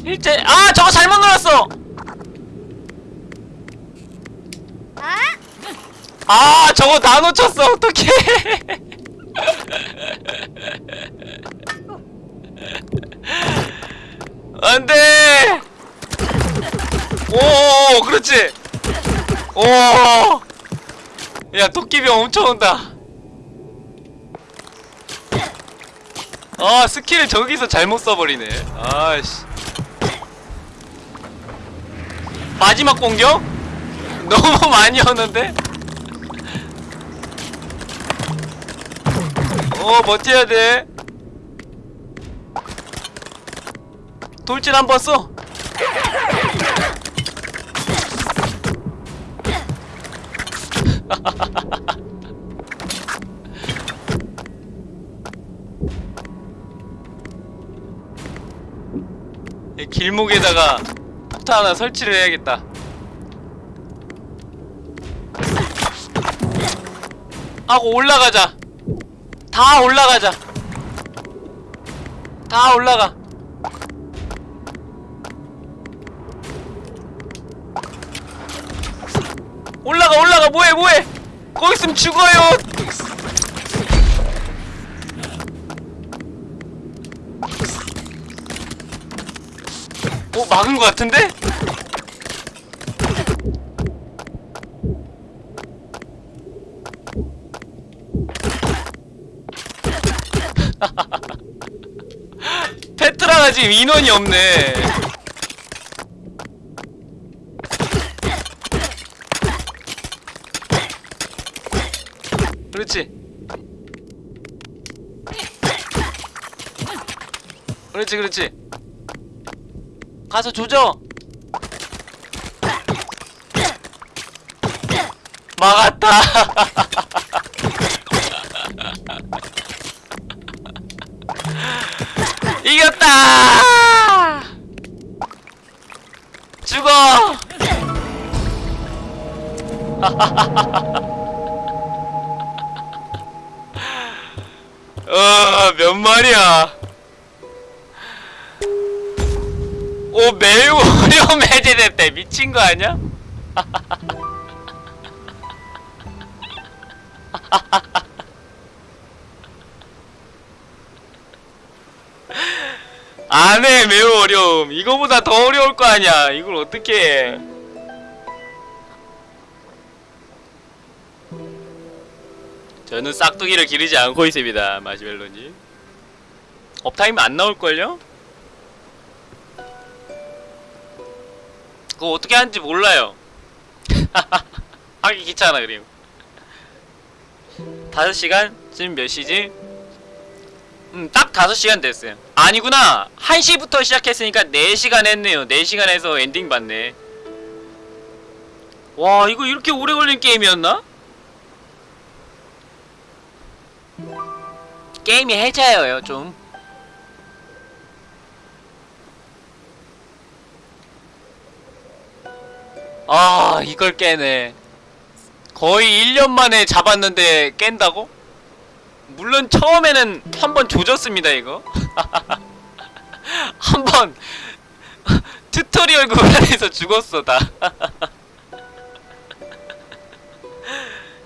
일제 아 저거 잘못 눌렀어! 아 저거 다 놓쳤어 어떡해! 안 돼! 오 그렇지! 오 야 토끼비 엄청 온다 아 스킬을 저기서 잘못 써버리네 아씨 마지막 공격? 너무 많이 오는데? 어 버텨야 돼 돌진 한 번 써 이 길목에다가 폭탄 하나 설치를 해야겠다. 하고 올라가자. 다 올라가자. 다 올라가. 올라가 올라가 뭐해 뭐해 거기 있으면 죽어요 막은 것 같은데? 페트라가 지금 인원이 없네. 그렇지. 그렇지 그렇지 가서 조져. 막았다. 이겼다. 죽어. 어몇 마리야 미친 거 아니야? 안해 매우 어려움 이거보다 더 어려울 거 아니야 이걸 어떻게 해 저는 싹두기를 기르지 않고 있습니다 마시멜로님 uptime 안 나올걸요? 그거 어떻게 하는지 몰라요. 하기 귀찮아 그림 5시간? 지금 몇 시지? 음, 딱 5시간 됐어요. 아니구나. 1시부터 시작했으니까 4시간 했네요. 4시간 해서 엔딩 봤네. 와 이거 이렇게 오래 걸린 게임이었나? 게임이 해자여요 좀 아 이걸 깨네. 거의 1년 만에 잡았는데 깬다고? 물론 처음에는 한 번 조졌습니다 이거. 한 번 tutorial 구간에서 죽었어 다.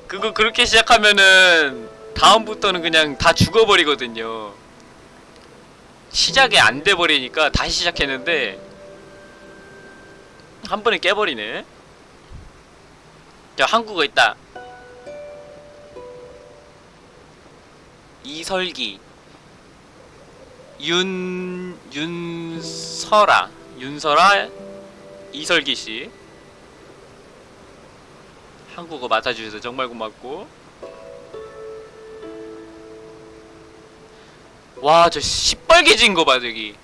그거 그렇게 시작하면은 다음부터는 그냥 다 죽어버리거든요. 시작이 안 돼버리니까 다시 시작했는데 한 번에 깨버리네. 저 한국어 있다. 이설기. 윤 윤설아. 윤설아 이설기 씨. 한국어 맡아주셔서 정말 고맙고. 와 저 시뻘개진 거 봐 저기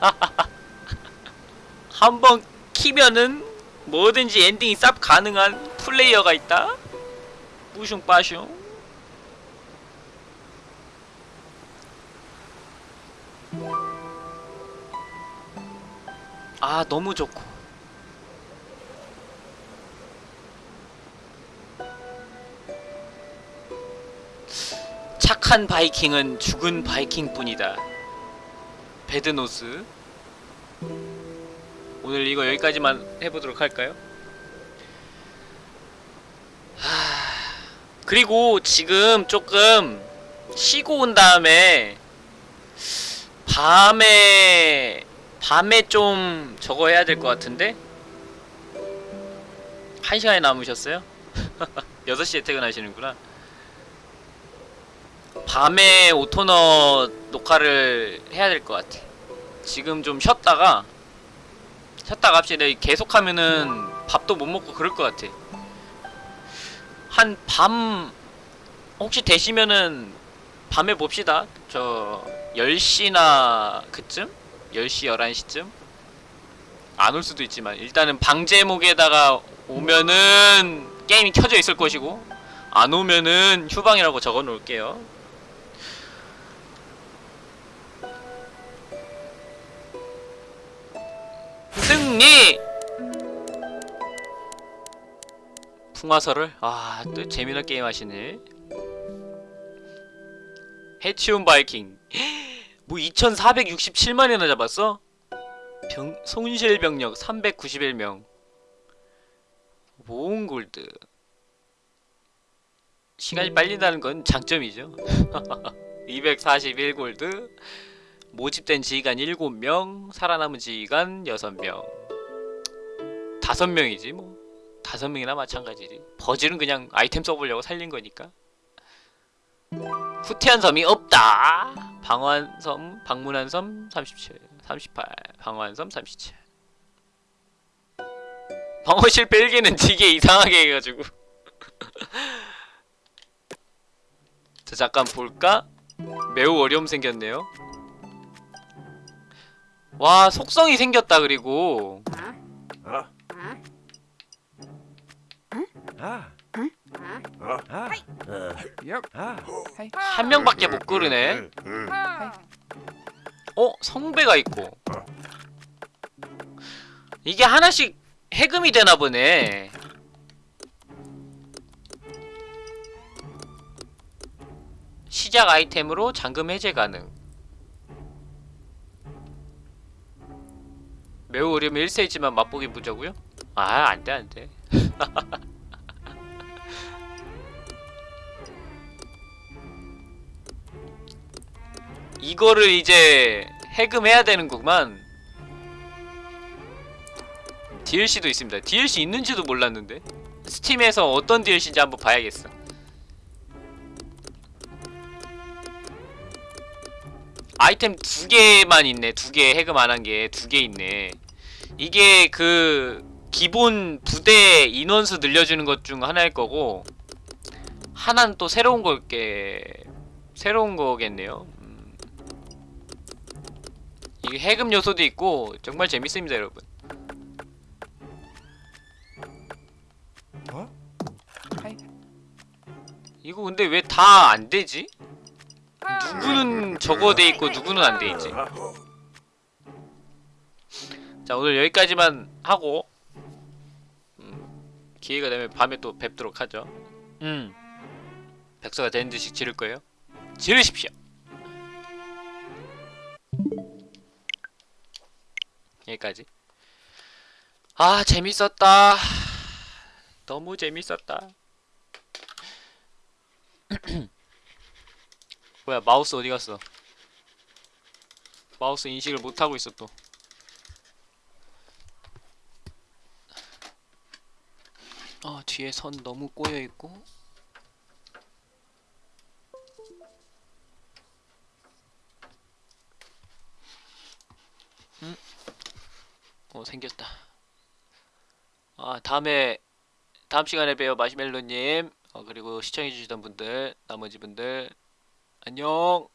한번 키면은 뭐든지 엔딩이 쌉 가능한 플레이어가 있다? 뿌숑 빠숑 아 너무 좋고. 착한 바이킹은 죽은 바이킹뿐이다 배드노스 오늘 이거 여기까지만 해보도록 할까요? 하... 그리고 지금 조금 쉬고 온 다음에 밤에 밤에 좀 저거 해야 될 것 같은데? 한 시간이 남으셨어요? 6시에 퇴근하시는구나 밤에 오토너 녹화를 해야 될 것 같아 지금 좀 쉬었다가 쉬었다가 합시다 계속하면은 밥도 못 먹고 그럴 것 같아 한 밤 혹시 되시면은 밤에 봅시다 저 10시나 그쯤? 10시 11시쯤? 안 올 수도 있지만 일단은 방제목에다가 오면은 게임이 켜져 있을 것이고 안 오면은 휴방이라고 적어 놓을게요 승리! 풍화설을? 아, 또 재미난 게임 하시네. 해치운 바이킹. 뭐 2467만이나 잡았어? 병, 손실 병력 391명. 모은골드. 시간이 빨리 나는 건 장점이죠. 241골드. 모집된 지휘관 7명, 살아남은 지휘관 6명. 5명이지 뭐. 5명이나 마찬가지지. 버즈는 그냥 아이템 써보려고 살린 거니까. 후퇴한 섬이 없다. 방환섬, 방문한 섬 37, 38, 방환섬 37. 방어 실패 1개는 되게 이상하게 해가지고. 자 잠깐 볼까? 매우 어려움 생겼네요. 와 속성이 생겼다 그리고 한 명밖에 못 고르네. 어 성배가 있고 이게 하나씩 해금이 되나 보네. 시작 아이템으로 잠금 해제 가능. 매우 어려면 1세이지만 맛보기 보자고요? 아 안돼 안돼. 이거를 이제 해금해야 되는구만. DLC도 있습니다. DLC 있는지도 몰랐는데. 스팀에서 어떤 DLC인지 한번 봐야겠어. 아이템 두 개만 있네. 두 개 해금 안 한 게 두 개 있네. 이게 그 기본 부대 인원수 늘려주는 것 중 하나일 거고 하나는 또 새로운 걸게 새로운 거겠네요. 음. 이게 해금 요소도 있고 정말 재밌습니다 여러분. 어? 이거 근데 왜 다 안 되지? 누구는 저거 돼 있고 누구는 안 돼 있지? 자 오늘 여기까지만 하고 음, 기회가 되면 밤에 또 뵙도록 하죠. 음. 백서가 되는 듯이 지를 거예요. 지르십시오 여기까지. 아 재밌었다. 너무 재밌었다. 뭐야 마우스 어디 갔어? 마우스 인식을 못하고 있어 또. 아 뒤에 선 너무 꼬여 있고. 어 생겼다. 아 다음에 다음 시간에 봬요 마시멜로님. 어 그리고 시청해주시던 분들 나머지 분들 안녕.